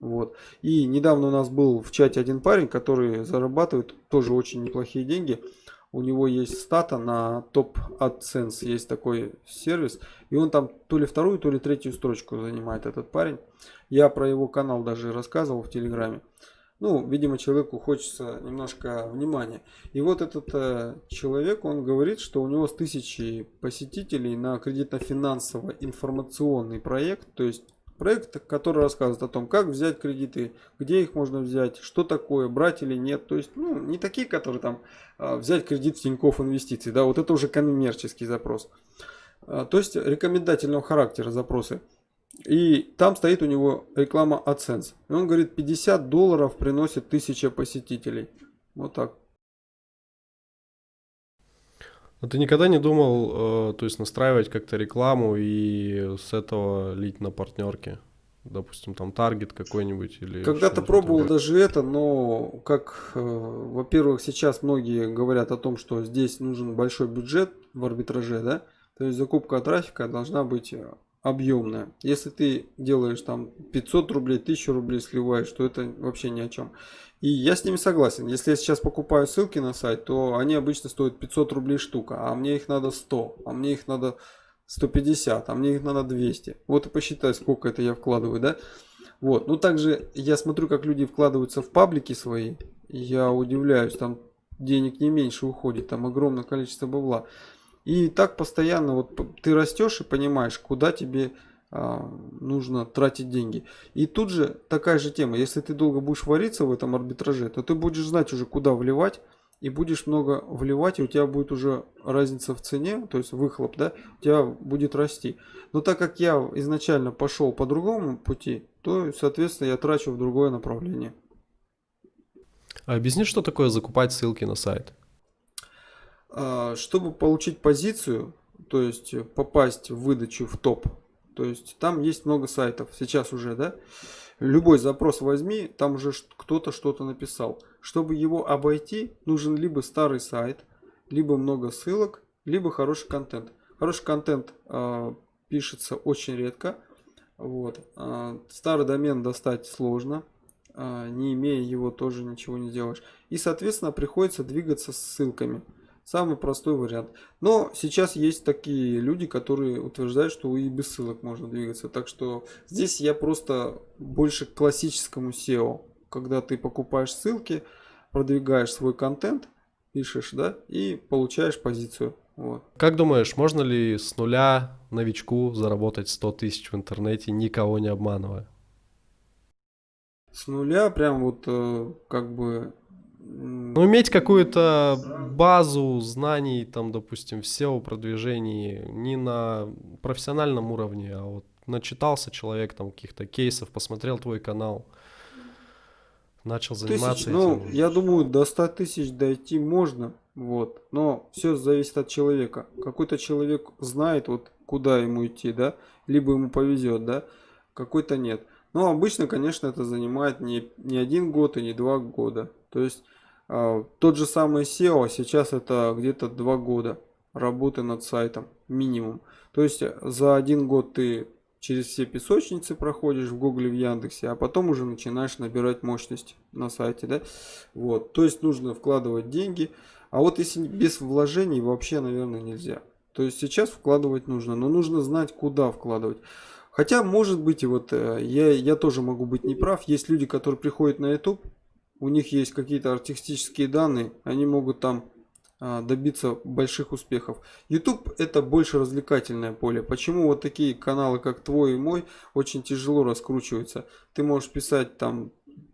Вот. И недавно у нас был в чате один парень, который зарабатывает тоже очень неплохие деньги у него есть стата на топ AdSense, есть такой сервис, и он там то ли вторую, то ли третью строчку занимает этот парень. Я про его канал даже рассказывал в Телеграме. Ну, видимо, человеку хочется немножко внимания. И вот этот э, человек, он говорит, что у него с тысячи посетителей на кредитно-финансово информационный проект, то есть Проект, который рассказывает о том, как взять кредиты, где их можно взять, что такое, брать или нет. То есть, ну, не такие, которые там а, взять кредит в Тинькофф инвестиций, да, вот это уже коммерческий запрос. А, то есть, рекомендательного характера запросы. И там стоит у него реклама AdSense. И он говорит, 50 долларов приносит 1000 посетителей. Вот так. А ты никогда не думал, э, то есть настраивать как-то рекламу и с этого лить на партнерки? Допустим, там таргет какой-нибудь или... Когда-то пробовал такое? даже это, но как, э, во-первых, сейчас многие говорят о том, что здесь нужен большой бюджет в арбитраже, да? То есть закупка трафика должна быть объемная. Если ты делаешь там 500 рублей, 1000 рублей сливаешь, то это вообще ни о чем. И я с ними согласен. Если я сейчас покупаю ссылки на сайт, то они обычно стоят 500 рублей штука, а мне их надо 100, а мне их надо 150, а мне их надо 200. Вот и посчитай, сколько это я вкладываю, да? Вот. Ну, также я смотрю, как люди вкладываются в паблики свои. Я удивляюсь, там денег не меньше уходит, там огромное количество бабла. И так постоянно вот ты растешь и понимаешь, куда тебе нужно тратить деньги. И тут же такая же тема. Если ты долго будешь вариться в этом арбитраже, то ты будешь знать уже куда вливать. И будешь много вливать, и у тебя будет уже разница в цене, то есть выхлоп, да, у тебя будет расти. Но так как я изначально пошел по другому пути, то, соответственно, я трачу в другое направление. А объясни, что такое закупать ссылки на сайт? А, чтобы получить позицию, то есть попасть в выдачу в топ то есть там есть много сайтов, сейчас уже, да. Любой запрос возьми, там уже кто-то что-то написал. Чтобы его обойти, нужен либо старый сайт, либо много ссылок, либо хороший контент. Хороший контент э, пишется очень редко. Вот. Э, старый домен достать сложно. Э, не имея его тоже ничего не сделаешь. И соответственно приходится двигаться с ссылками. Самый простой вариант. Но сейчас есть такие люди, которые утверждают, что и без ссылок можно двигаться. Так что здесь я просто больше к классическому SEO. Когда ты покупаешь ссылки, продвигаешь свой контент пишешь, да, и получаешь позицию. Вот. Как думаешь, можно ли с нуля новичку заработать 100 тысяч в интернете, никого не обманывая? С нуля прям вот э, как бы... Ну, иметь какую-то базу знаний, там, допустим, в SEO-продвижении не на профессиональном уровне, а вот начитался человек там каких-то кейсов, посмотрел твой канал, начал заниматься тысяч, ну, этим. я думаю, до 100 тысяч дойти можно, вот, но все зависит от человека. Какой-то человек знает, вот, куда ему идти, да, либо ему повезет, да, какой-то нет. Но обычно, конечно, это занимает не, не один год и не два года. То есть тот же самый SEO сейчас это где-то два года работы над сайтом минимум. То есть за один год ты через все песочницы проходишь в Гугле, в Яндексе, а потом уже начинаешь набирать мощность на сайте, да. Вот, то есть нужно вкладывать деньги, а вот если без вложений вообще, наверное, нельзя. То есть сейчас вкладывать нужно, но нужно знать, куда вкладывать. Хотя, может быть, и вот э, я, я тоже могу быть неправ. Есть люди, которые приходят на YouTube, у них есть какие-то артистические данные, они могут там а, добиться больших успехов. YouTube это больше развлекательное поле. Почему вот такие каналы, как твой и мой, очень тяжело раскручиваются? Ты можешь писать там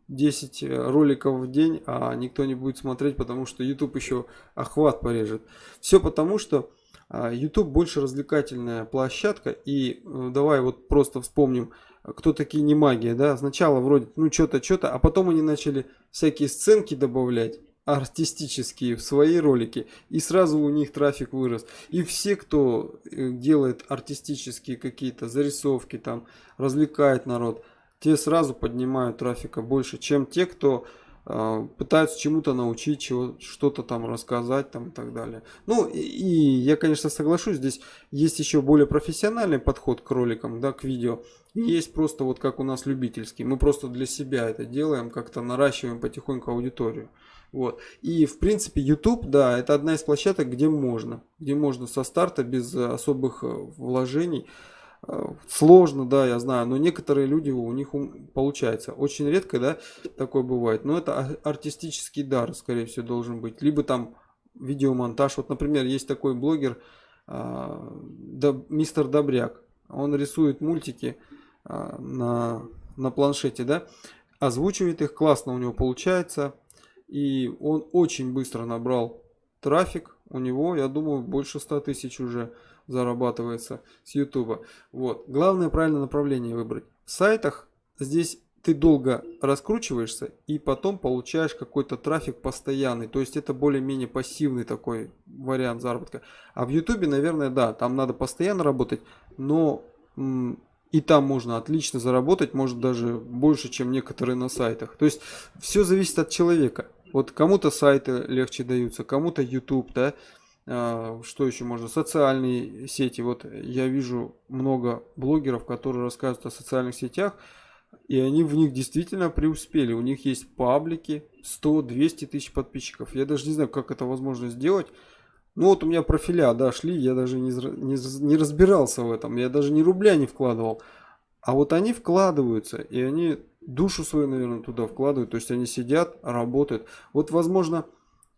10 э, роликов в день, а никто не будет смотреть, потому что YouTube еще охват порежет. Все потому, что а, YouTube больше развлекательная площадка. И э, давай вот просто вспомним, кто такие не магия, да? Сначала вроде, ну что-то, что-то, а потом они начали всякие сценки добавлять артистические в свои ролики и сразу у них трафик вырос и все кто э, делает артистические какие-то зарисовки там развлекает народ те сразу поднимают трафика больше чем те кто пытаются чему-то научить чего что-то там рассказать там и так далее ну и, и я конечно соглашусь здесь есть еще более профессиональный подход к роликам да к видео есть просто вот как у нас любительский мы просто для себя это делаем как-то наращиваем потихоньку аудиторию вот. И в принципе YouTube, да, это одна из площадок, где можно. Где можно со старта без особых э, вложений. Сложно, да, я знаю, но некоторые люди у них получается. Очень редко, да, такое бывает. Но это артистический дар, скорее всего, должен быть. Либо там видеомонтаж. Вот, например, есть такой блогер, э, мистер Добряк. Он рисует мультики на, на планшете, да, озвучивает их, классно у него получается и он очень быстро набрал трафик. У него, я думаю, больше 100 тысяч уже зарабатывается с YouTube. Вот. Главное правильное направление выбрать. В сайтах здесь ты долго раскручиваешься и потом получаешь какой-то трафик постоянный. То есть это более-менее пассивный такой вариант заработка. А в YouTube, наверное, да, там надо постоянно работать, но и там можно отлично заработать, может даже больше, чем некоторые на сайтах. То есть все зависит от человека. Вот кому-то сайты легче даются, кому-то YouTube, да. А, что еще можно? Социальные сети. Вот я вижу много блогеров, которые рассказывают о социальных сетях, и они в них действительно преуспели. У них есть паблики, 100-200 тысяч подписчиков. Я даже не знаю, как это возможно сделать. Ну вот у меня профиля, да, я даже не, не, не разбирался в этом, я даже ни рубля не вкладывал. А вот они вкладываются, и они душу свою, наверное, туда вкладывают, то есть они сидят, работают. Вот, возможно,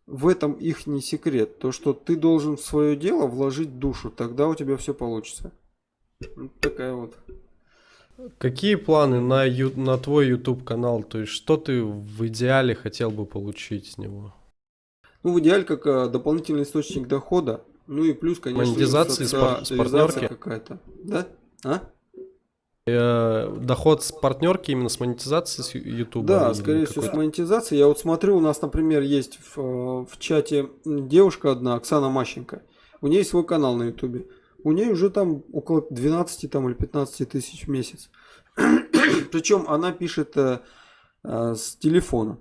в этом их не секрет, то, что ты должен в свое дело вложить душу, тогда у тебя все получится. Вот такая вот. Какие планы на, ю, на твой YouTube канал? То есть, что ты в идеале хотел бы получить с него? Ну, в идеале как а, дополнительный источник дохода. Ну и плюс, конечно, монетизация с, с партнерки какая-то. Да? А? Э, доход с партнерки именно с монетизацией с YouTube? Да, скорее всего с монетизацией. Я вот смотрю, у нас, например, есть в, в чате девушка одна, Оксана Мащенко. У нее есть свой канал на YouTube. У нее уже там около 12 там, или 15 тысяч в месяц. Причем она пишет э, э, с телефона.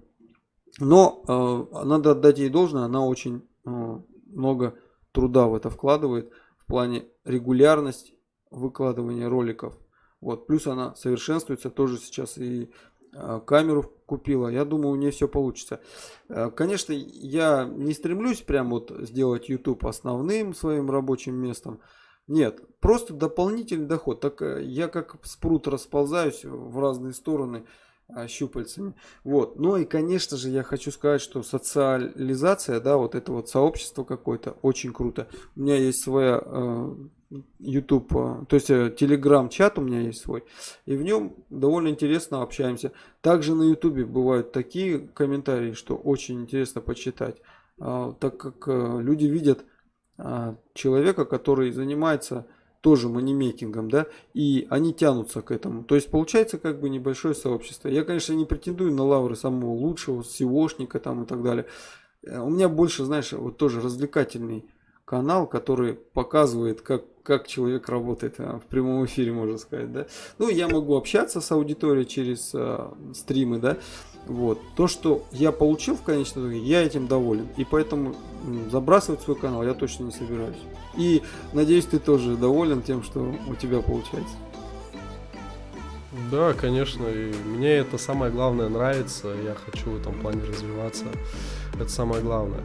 Но э, надо отдать ей должное, она очень э, много труда в это вкладывает в плане регулярность выкладывания роликов. Вот, плюс она совершенствуется тоже сейчас и э, камеру купила. Я думаю, у нее все получится. Э, конечно, я не стремлюсь прям вот сделать YouTube основным своим рабочим местом. Нет, просто дополнительный доход. Так э, я как спрут расползаюсь в разные стороны. а, щупальцами. Вот. Ну и, конечно же, я хочу сказать, что социализация, да, вот это вот сообщество какое-то, очень круто. У меня есть своя э, YouTube, э, то есть э, Telegram чат у меня есть свой, и в нем довольно интересно общаемся. Также на YouTube бывают такие комментарии, что очень интересно почитать, э, так как э, люди видят э, человека, который занимается тоже манимейкингом, да, и они тянутся к этому. То есть получается как бы небольшое сообщество. Я, конечно, не претендую на лавры самого лучшего, SEOшника там и так далее. Э, У меня больше, знаешь, вот тоже развлекательный канал, который показывает, как, как человек работает а, в прямом эфире, можно сказать, да. Ну, я могу общаться с аудиторией через а, стримы, да. Вот. То, что я получил в конечном итоге, я этим доволен. И поэтому забрасывать свой канал я точно не собираюсь. И надеюсь, ты тоже доволен тем, что у тебя получается. Да, конечно, и мне это самое главное нравится, я хочу в этом плане развиваться, это самое главное.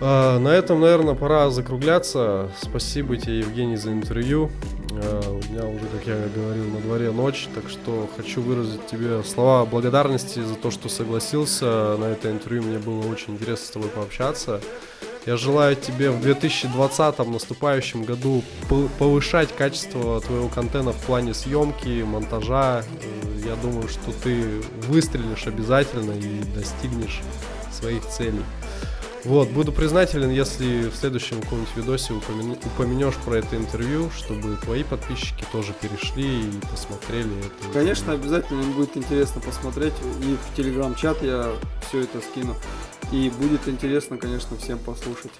А, на этом, наверное, пора закругляться. Спасибо тебе, Евгений, за интервью. А, у меня уже, как я говорил, на дворе ночь, так что хочу выразить тебе слова благодарности за то, что согласился на это интервью. Мне было очень интересно с тобой пообщаться. Я желаю тебе в 2020 наступающем году пов- повышать качество твоего контента в плане съемки, монтажа. Я думаю, что ты выстрелишь обязательно и достигнешь своих целей. Вот, буду признателен, если в следующем каком-нибудь видосе упомя- упомянешь про это интервью, чтобы твои подписчики тоже перешли и посмотрели это. Конечно, обязательно им будет интересно посмотреть. И в телеграм-чат я все это скину. И будет интересно, конечно, всем послушать.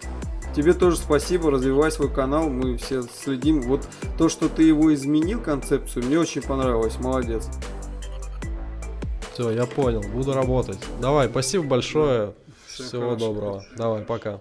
Тебе тоже спасибо, развивай свой канал, мы все следим. Вот то, что ты его изменил, концепцию, мне очень понравилось, молодец. Все, я понял, буду работать. Давай, спасибо большое. Всего Всего хорошего. доброго. Давай, пока.